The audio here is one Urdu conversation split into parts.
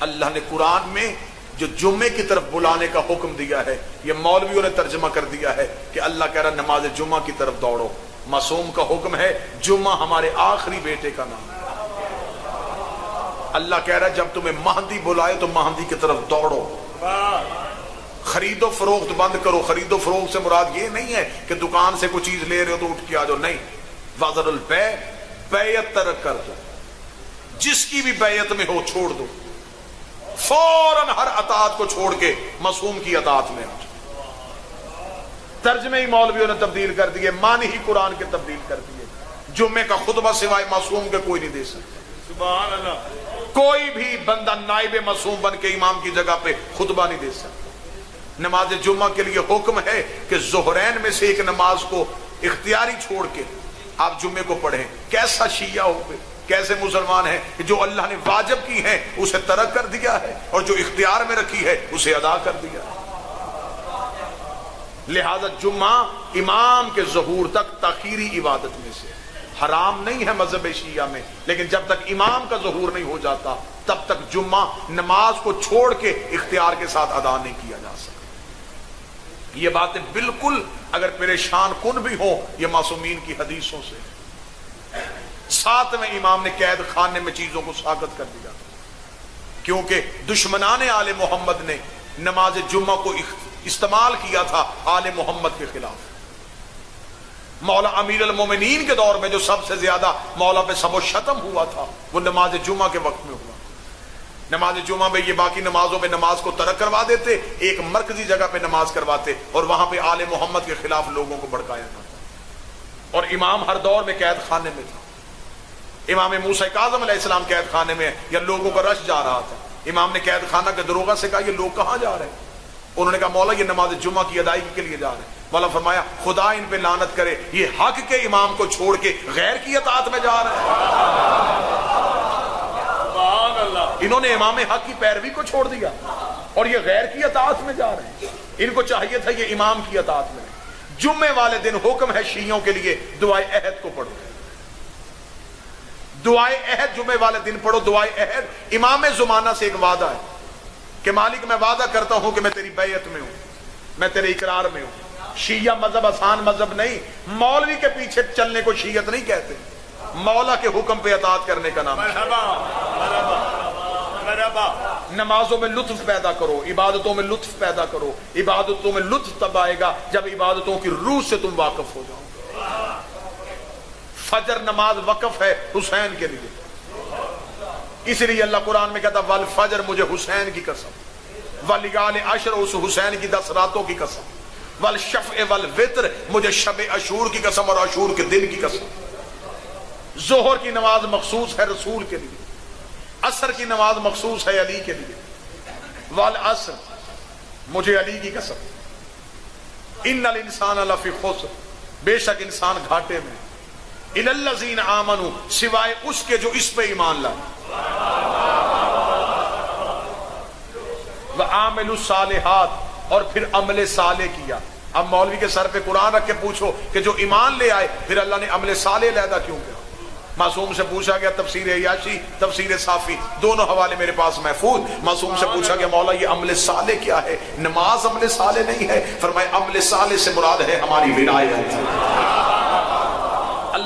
اللہ نے قرآن میں جو جمعے کی طرف بلانے کا حکم دیا ہے، یہ مولویوں نے ترجمہ کر دیا ہے کہ اللہ کہہ رہا نماز جمعہ کی طرف دوڑو۔ معصوم کا حکم ہے، جمعہ ہمارے آخری بیٹے کا نام۔ اللہ کہہ رہا ہے، جب تمہیں مہندی بلائے تو مہندی کی طرف دوڑو۔ خرید و فروخت بند کرو۔ خرید و فروخت سے مراد یہ نہیں ہے کہ دکان سے کوئی چیز لے رہے ہو تو اٹھ کے آ جاؤ۔ نہیں۔ وزر البے، بیعت ترک کر دو۔ جس کی بھی بیعت میں ہو چھوڑ دو۔ فوراً ہر اطاعت کو چھوڑ کے معصوم کی اطاعت میں آ ترجمے ہی مولویوں نے تبدیل کر دیے معنی ہی قرآن کے تبدیل کر دیے۔ جمعے کا خطبہ سوائے معصوم کے کوئی نہیں دے سکتے سبحان اللہ۔ کوئی بھی بندہ نائب معصوم بن کے امام کی جگہ پہ خطبہ نہیں دے سکتا۔ نماز جمعہ کے لیے حکم ہے کہ زہرین میں سے ایک نماز کو اختیاری چھوڑ کے آپ جمعے کو پڑھیں۔ کیسا شیعہ ہو گئے کیسے مسلمان ہیں کہ جو اللہ نے واجب کی ہیں اسے ترک کر دیا ہے اور جو اختیار میں رکھی ہے اسے ادا کر دیا لہذا جمعہ امام کے ظہور تک تاخیری عبادت میں سے حرام نہیں ہے مذہب شیعہ میں، لیکن جب تک امام کا ظہور نہیں ہو جاتا، تب تک جمعہ نماز کو چھوڑ کے اختیار کے ساتھ ادا نہیں کیا جا سکتا۔ یہ باتیں بالکل اگر پریشان کن بھی ہوں، یہ معصومین کی حدیثوں سے ساتویں امام نے قید خانے میں چیزوں کو ساگت کر دیا۔ کیونکہ دشمنان آل محمد نے نماز جمعہ کو استعمال کیا تھا آل محمد کے خلاف۔ مولا امیر المومنین کے دور میں جو سب سے زیادہ مولا پہ سب و شتم ہوا تھا، وہ نماز جمعہ کے وقت میں ہوا۔ نماز جمعہ میں یہ باقی نمازوں میں نماز کو ترک کروا دیتے، ایک مرکزی جگہ پہ نماز کرواتے اور وہاں پہ آل محمد کے خلاف لوگوں کو بڑکایا تھا اور امام ہر دور میں قید خانے میں تھا۔ امام موسیٰ کاظم علیہ السلام قید خانے میں یا لوگوں کا رش جا رہا تھا۔ امام نے قید خانہ کے دروگہ سے کہا یہ لوگ کہاں جا رہے ہیں؟ انہوں نے کہا مولا یہ نماز جمعہ کی ادائیگی کے لیے جا رہے ہیں۔ مولا فرمایا خدا ان پہ لانت کرے یہ حق کے امام کو چھوڑ کے غیر کی اطاعت میں جا رہے ہیں۔ انہوں نے امام حق کی پیروی کو چھوڑ دیا اور یہ غیر کی اطاعت میں جا رہے ہیں۔ ان کو چاہیے تھا یہ امام کی اطاعت میں۔ جمعے والے دن حکم ہے شیعوں کے لیے دعائے عہد کو پڑھو۔ دعائے عہد جمعے والے دن پڑھو دعائے عہد۔ امام زمانہ سے ایک وعدہ ہے کہ مالک میں وعدہ کرتا ہوں کہ میں تیری بیعت میں ہوں میں تیرے اقرار میں ہوں۔ شیعہ مذہب آسان مذہب نہیں مولوی کے پیچھے چلنے کو شیعت نہیں کہتے۔ مولا کے حکم پہ اطاعت کرنے کا نام۔ نمازوں میں لطف پیدا کرو عبادتوں میں لطف پیدا کرو۔ عبادتوں میں لطف تب آئے گا جب عبادتوں کی روح سے تم واقف ہو جاؤ۔ فجر نماز وقف ہے حسین کے لیے۔ اس لیے اللہ قرآن میں کہتا ول فجر مجھے حسین کی قسم ولگال عشر اس حسین کی دس راتوں کی قسم، ول شف وطر مجھے شب اشور کی قسم اور اشور کے دن کی قسم۔ ظہر کی نماز مخصوص ہے رسول کے لیے اثر کی نماز مخصوص ہے علی کے لیے۔ وال اثر مجھے علی کی قسم۔ ان الانسان لفی خسر، بے شک انسان گھاٹے میں ان الذین آمنو سوائے اس کے جو اس پہ ایمان لائے۔ وعاملوا الصالحات، اور پھر عمل صالح کیا۔ اب مولوی کے سر پہ قرآن رکھ کے پوچھو کہ جو ایمان لے آئے، پھر اللہ نے عمل صالح لیدا کیوں کیا؟ معصوم سے پوچھا گیا، تفسیر یاشی تفسیر صافی، دونوں حوالے میرے پاس محفوظ۔ معصوم سے پوچھا گیا، مولا، یہ عمل صالح کیا ہے؟ نماز عمل صالح نہیں ہے؟ فرمائے عمل صالح سے مراد ہے ہماری ولایت۔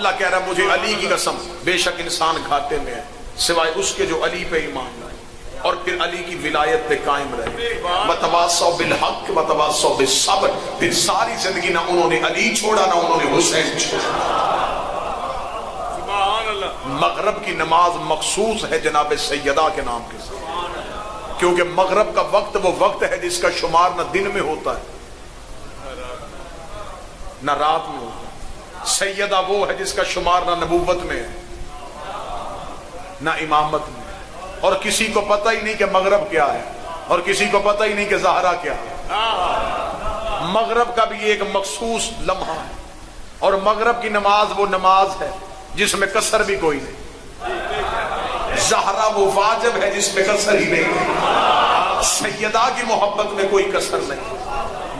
اللہ کہہ رہا ہے مجھے علی کی قسم بے شک انسان گھاٹے میں ہے سوائے اس کے جو علی پہ ایمان لائے اور پھر علی کی ولایت پہ قائم رہے۔ وتواصوا بالحق وتواصوا بالصبر۔ پھر ساری زندگی نہ انہوں نے علی چھوڑا نہ انہوں نے حسین چھوڑا۔ مغرب کی نماز مخصوص ہے جناب سیدہ کے نام کے ساتھ۔ کیونکہ مغرب کا وقت وہ وقت ہے جس کا شمار نہ دن میں ہوتا ہے نہ رات میں ہوتا ہے۔ سیدہ وہ ہے جس کا شمار نہ نبوت میں ہے، نہ امامت میں اور کسی کو پتہ ہی نہیں کہ مغرب کیا ہے، اور کسی کو پتہ ہی نہیں کہ زہرا کیا ہے۔ مغرب کا بھی ایک مخصوص لمحہ ہے۔ اور مغرب کی نماز وہ نماز ہے جس میں کسر بھی کوئی نہیں۔ زہرا وہ واجب ہے جس میں کسر ہی نہیں۔ سیدہ کی محبت میں کوئی کسر نہیں۔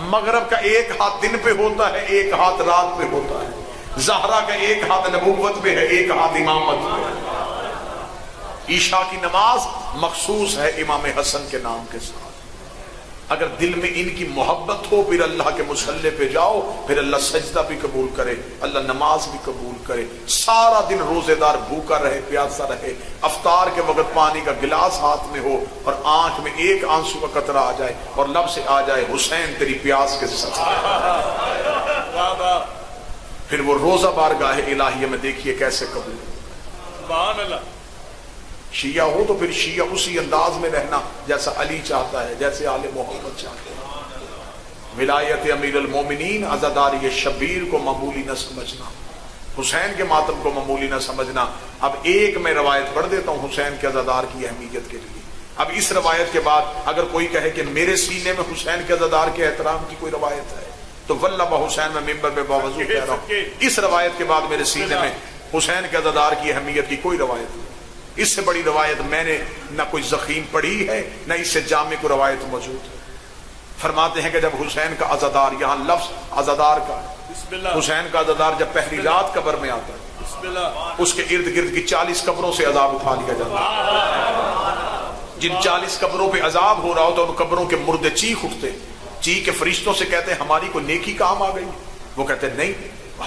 مغرب کا ایک ہاتھ دن پہ ہوتا ہے، ایک ہاتھ رات پہ ہوتا ہے۔ زہرا کا ایک ہاتھ نبوت پہ ہے، ایک ہاتھ امامت پہ ہے۔ عشاء کی نماز مخصوص ہے امام حسن کے نام کے ساتھ۔ اگر دل میں ان کی محبت ہو، پھر اللہ کے مسلح پہ جاؤ، پھر اللہ سجدہ بھی قبول کرے، اللہ نماز بھی قبول کرے۔ سارا دن روزے دار بھوکا رہے، پیاسا رہے۔ افطار کے وقت پانی کا گلاس ہاتھ میں ہو اور آنکھ میں ایک آنسو کا قطرہ آ جائے اور لب سے آ جائے، حسین تیری پیاس کے ساتھ۔ پھر وہ روزہ بار گاہ الہیہ میں دیکھیے کیسے قبول سبحان اللہ۔ شیعہ ہو تو پھر شیعہ اسی انداز میں رہنا جیسا علی چاہتا ہے جیسے آل محمد چاہتے ہیں۔ ولایت امیر المومنین عزاداری شبیر کو معمولی نہ سمجھنا۔ حسین کے ماتم کو معمولی نہ سمجھنا۔ اب ایک میں روایت پڑھ دیتا ہوں حسین کے عزادار کی اہمیت کے لیے۔ اب اس روایت کے بعد اگر کوئی کہے کہ میرے سینے میں حسین کے عزادار کے احترام کی کوئی روایت ہے تو بہ حسین میں ممبر میں باوضو کہہ رہا ہوں۔ اس روایت کے بعد میرے سینے میں حسین کے عزادار کی اہمیت کی کوئی روایت نہیں۔ اس سے بڑی روایت میں نے نہ کوئی زخیم پڑھی ہے نہ اس سے جامع کو روایت موجود ہے۔ فرماتے ہیں کہ جب حسین کا عزادار یہاں لفظ عزادار کا حسین کا عزادار جب پہلی رات قبر میں آتا ہے اس کے ارد گرد کی چالیس قبروں سے عذاب اٹھا لیا جاتا ہے۔ جن چالیس قبروں پہ عذاب ہو رہا ہوتا ان قبروں کے مردے چیخ اٹھتے چی کے فرشتوں سے کہتے ہیں ہماری کوئی نیکی کام آ گئی وہ کہتے ہیں، نہیں،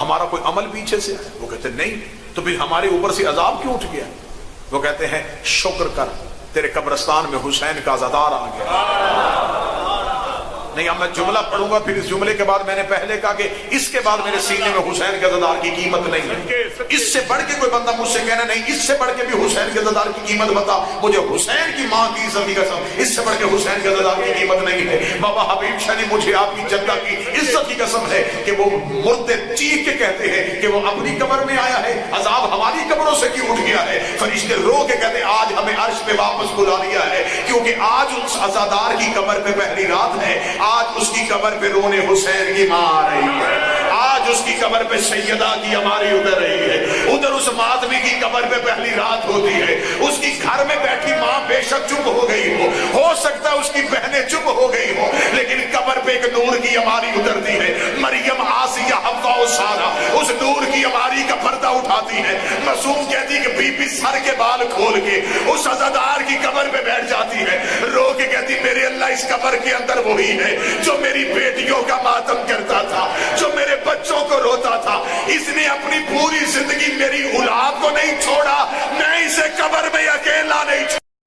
ہمارا کوئی عمل پیچھے سے آیا وہ کہتے ہیں، نہیں، تو پھر ہمارے اوپر سے عذاب کیوں اٹھ گیا وہ کہتے ہیں، شکر کر، تیرے قبرستان میں حسین کا زدار آ گیا۔ نہیں اب میں جملہ پڑھوں گا پھر اس جملے کے بعد میں نے پہلے کہا کہ اس کے بعد میرے سینے میں حسین کے عزادار کی قیمت نہیں ہے۔ اس سے بڑھ کے کوئی بندہ مجھ سے کہنا نہیں اس سے بڑھ کے بھی حسین کے عزادار کی قیمت بتا۔ مجھے حسین کی ماں کی عزت کی قسم اس سے بڑھ کے حسین کے عزادار کی قیمت نہیں ہے۔ بابا حبیب شاہ نے مجھے آپ کی جدہ کی عزت کی قسم ہے کہ وہ مردے چیخ کے کہتے ہیں کہ وہ اپنی قبر میں آیا ہے عذاب ہماری قبروں سے کیوں اٹھ گیا ہے؟ فرشتے رو کے کہتے ہیں آج ہمیں عرش پہ واپس بلا لیا ہے کیونکہ آج اس عزادار کی قبر پہ پہلی رات ہے۔ آج اس کی قبر پہ رونے حسین کی ماں آ رہی ہے۔ آج اس کی قبر پہ سیدہ کی ہماری ادھر رہی ہے۔ ادھر اس ماتمی کی قبر پہ پہلی رات ہوتی ہے۔ اس کی گھر میں بیٹھی ماں بے شک چپ ہو گئی ہو۔ ہو سکتا ہے اس کی بہنیں چپ ہو گئی ہو، لیکن قبر پہ ایک نور کی ہماری اترتی ہے۔ مریم، آسیہ حفا و سارا اس نور کی ہماری کا پردہ اٹھاتی ہے۔ معصوم کہتی کہ بی بی سر کے بال کھول کے اس عزادار کی قبر پہ بیٹھ اس قبر کے اندر وہی ہے جو میری بیٹیوں کا ماتم کرتا تھا، جو میرے بچوں کو روتا تھا۔ اس نے اپنی پوری زندگی میری اولاد کو نہیں چھوڑا، میں اسے قبر میں اکیلا نہیں چھوڑا۔